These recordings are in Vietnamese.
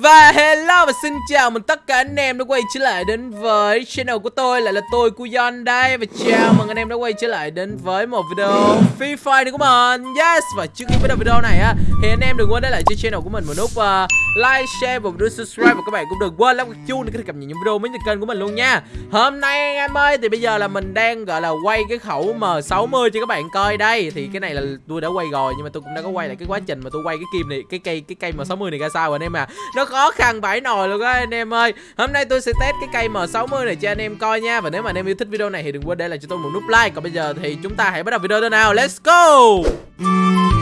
Và hello và xin chào mừng tất cả anh em đã quay trở lại đến với channel của tôi Lại là tôi Kuyon đây. Và chào mừng anh em đã quay trở lại đến với một video Free Fire này của mình. Yes Và trước khi bắt đầu video này á Thì anh em đừng quên để lại cho channel của mình một nút uh, like, share và nút subscribe. Và các bạn cũng đừng quên lắm cái chuông để có thể cập nhật những video mới trên kênh của mình luôn nha. Hôm nay anh em ơi Thì bây giờ là mình đang gọi là quay cái khẩu M60 cho các bạn coi đây. Thì cái này là tôi đã quay rồi Nhưng mà tôi cũng đã có quay lại cái quá trình mà tôi quay cái kim này Cái cây cái cây M60 này ra sao rồi anh em à. Nó khó khăn vãi nồi luôn á, anh em ơi. Hôm nay tôi sẽ test cái cây M60 này cho anh em coi nha. Và nếu mà anh em yêu thích video này thì đừng quên để lại cho tôi một nút like. Còn bây giờ thì chúng ta hãy bắt đầu video thôi nào. Let's go!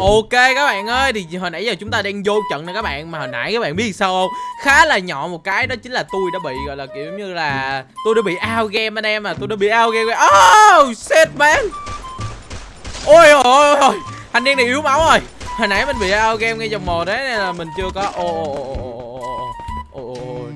Ok các bạn ơi, thì hồi nãy giờ chúng ta đang vô trận nè các bạn, Mà hồi nãy các bạn biết sao không? Khá là nhỏ một cái, đó chính là tôi đã bị, gọi là, kiểu như là, Tôi đã bị out game anh em à Tôi đã bị out game. Oh shit, man. Ôi ôi ôi Thanh niên này yếu máu rồi. Hồi nãy mình bị out game ngay vòng một đấy, Nên là mình chưa có Ồ ồ ồ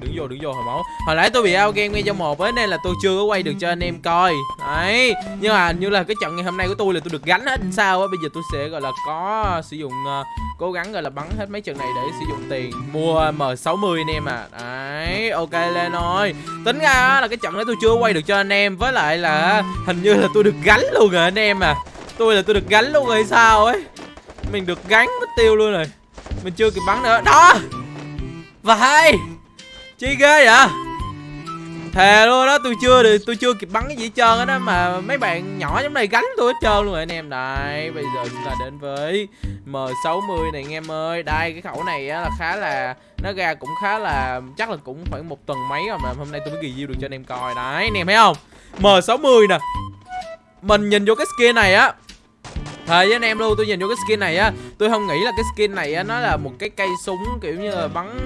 đứng vô đứng vô hồi máu. Hồi nãy tôi bị ao game ngay trong một ấy nên là tôi chưa có quay được cho anh em coi. Đấy nhưng mà như là cái trận ngày hôm nay của tôi là tôi được gánh hết sao á bây giờ tôi sẽ gọi là có sử dụng uh, cố gắng gọi là bắn hết mấy trận này để sử dụng tiền mua m 60 anh em à. Đấy ok lên rồi tính ra là cái trận đấy tôi chưa quay được cho anh em với lại là hình như là tôi được gánh luôn rồi anh em à. Tôi là tôi được gánh luôn rồi sao ấy. Mình được gánh mất tiêu luôn rồi. Mình chưa kịp bắn nữa. Đó! Và Chi ghê vậy? Thề luôn đó tôi chưa được tôi chưa kịp bắn cái gì hết trơn á mà mấy bạn nhỏ giống này gánh tôi hết trơn luôn rồi anh em. Đây bây giờ chúng ta đến với M60 này anh em ơi. Đây, cái khẩu này á là khá là Nó ra cũng khá là chắc là cũng khoảng một tuần mấy rồi mà hôm nay tôi mới review được cho anh em coi. Đấy anh em thấy không? M60 nè. Mình nhìn vô cái skin này á Thề với anh em luôn, tôi nhìn vô cái skin này á Tôi không nghĩ là cái skin này á Nó là một cái cây súng kiểu như là bắn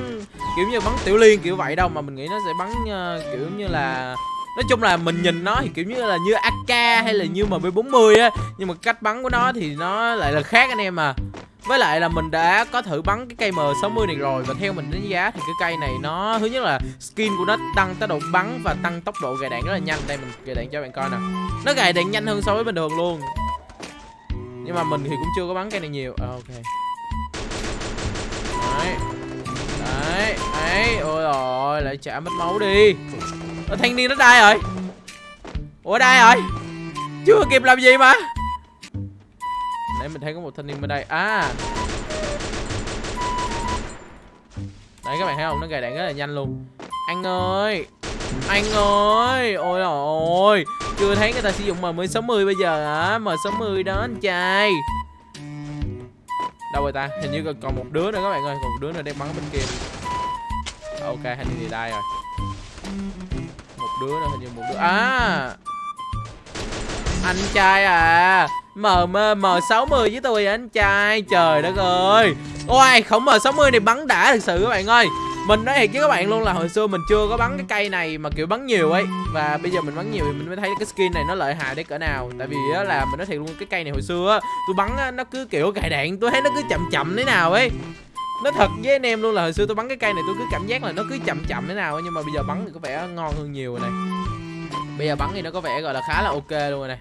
Kiểu như bắn tiểu liên kiểu vậy đâu Mà mình nghĩ nó sẽ bắn uh, kiểu như là nói chung là mình nhìn nó thì kiểu như là như AK hay là như MB40 á nhưng mà cách bắn của nó thì nó lại là khác anh em à. Với lại là mình đã có thử bắn cái cây M60 này rồi và theo mình đánh giá thì cái cây này nó thứ nhất là skin của nó tăng tốc độ bắn và tăng tốc độ gài đạn rất là nhanh. Đây mình gài đạn cho bạn coi nè. Nó gài đạn nhanh hơn so với bình thường luôn nhưng mà mình thì cũng chưa có bắn cây này nhiều. À, ok. Đấy. Đấy đấy. Ôi rồi lại trả mất máu đi. Ở thanh niên nó đai rồi. Ủa đai rồi. Chưa kịp làm gì mà. Nãy mình thấy có một thanh niên bên đây. À. Đấy các bạn thấy không? Nó gài đạn rất là nhanh luôn. Anh ơi anh ơi, ôi ôi. Chưa thấy người ta sử dụng M60 bây giờ hả? M60 đó, anh trai. Đâu rồi ta? Hình như còn một đứa nữa các bạn ơi. Còn một đứa nữa đang bắn bên kia. Ok, hình như thì đây rồi. Một đứa nữa, hình như một đứa. À! Anh trai à! M M M60 với tôi anh trai? Trời đất ơi. Ôi khổng M60 này bắn đã thật sự các bạn ơi mình nói thiệt với các bạn luôn là hồi xưa mình chưa có bắn cái cây này mà kiểu bắn nhiều ấy. Và bây giờ mình bắn nhiều thì mình mới thấy cái skin này nó lợi hại đến cỡ nào. Tại vì á là mình nói thiệt luôn cái cây này hồi xưa á tôi bắn á, nó cứ kiểu cài đạn tôi thấy nó cứ chậm chậm thế nào ấy. Nó thật với anh em luôn là hồi xưa tôi bắn cái cây này tôi cứ cảm giác là nó cứ chậm chậm thế nào ấy. nhưng mà bây giờ bắn thì có vẻ ngon hơn nhiều rồi này. Bây giờ bắn thì nó có vẻ gọi là khá là ok luôn rồi này.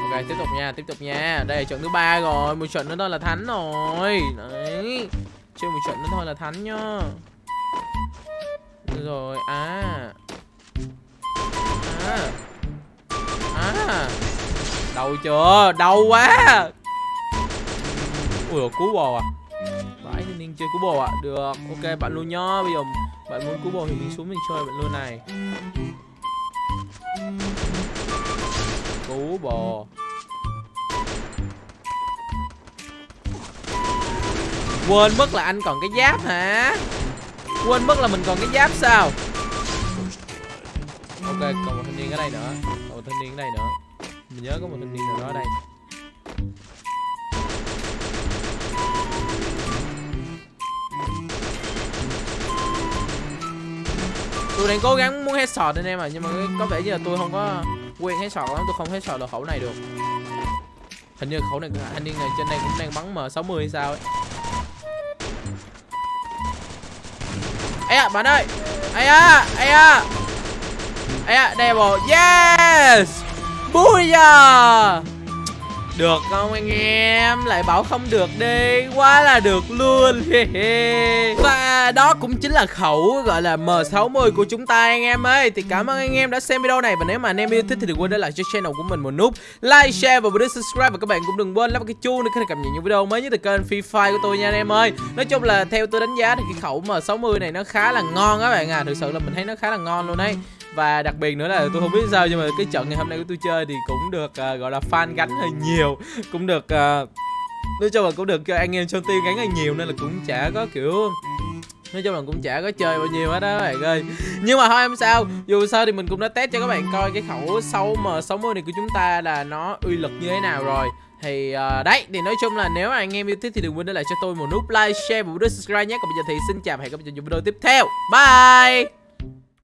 Ok tiếp tục nha tiếp tục nha. Đây là trận thứ ba rồi một trận nữa thôi là thắng rồi. Đấy chơi một trận nữa thôi là thắng nhá rồi à. À. À. Đau chưa? Đau quá. Ui cú bò à. Vãi thì ninh chơi cú bò à được, ok, bạn luôn nho bây giờ bạn muốn cú bò thì mình xuống mình chơi bạn luôn này. Cú bò quên mất là anh còn cái giáp hả? Quên mất là mình còn cái giáp sao? Ok, còn một thanh niên ở đây nữa. Còn một thanh niên ở đây nữa. Mình nhớ có một thanh niên nào đó ở đây. Tôi đang cố gắng muốn headshot anh em à nhưng mà có vẻ như là tôi không có quen headshot lắm tôi không headshot được khẩu này được. Hình như khẩu này thanh niên này trên đây cũng đang bắn m 60 hay sao ấy. Ấy à bạn ơi. Ấy à ấy à ấy à devil yes! Bui à! Được không anh em? Lại bảo không được đi. Quá là được luôn. Và đó cũng chính là khẩu gọi là M60 của chúng ta anh em ơi. Thì cảm ơn anh em đã xem video này. Và nếu mà anh em yêu thích thì đừng quên để lại cho channel của mình một nút Like, share và bấm subscribe. Và các bạn cũng đừng quên lắp cái chuông để có thể cập nhật những video mới nhất từ kênh Free Fire của tôi nha anh em ơi. Nói chung là theo tôi đánh giá thì cái khẩu M60 này nó khá là ngon các bạn à. Thực sự là mình thấy nó khá là ngon luôn đấy và đặc biệt nữa là tôi không biết sao nhưng mà cái trận ngày hôm nay của tôi chơi thì cũng được uh, gọi là fan gánh hơi nhiều. Cũng được uh, nói chung là cũng được cho anh em trong team gánh hơi nhiều nên là cũng chả có kiểu nói chung là cũng chả có chơi bao nhiêu hết đó các bạn ơi. Nhưng mà thôi em sao. Dù sao thì mình cũng đã test cho các bạn coi cái khẩu sâu m 60 này của chúng ta là nó uy lực như thế nào rồi. Thì uh, đấy thì nói chung là nếu anh em yêu thích thì đừng quên để lại cho tôi một nút like share và một nút subscribe nhé. Còn bây giờ thì xin chào và hẹn gặp lại trong video tiếp theo. Bye!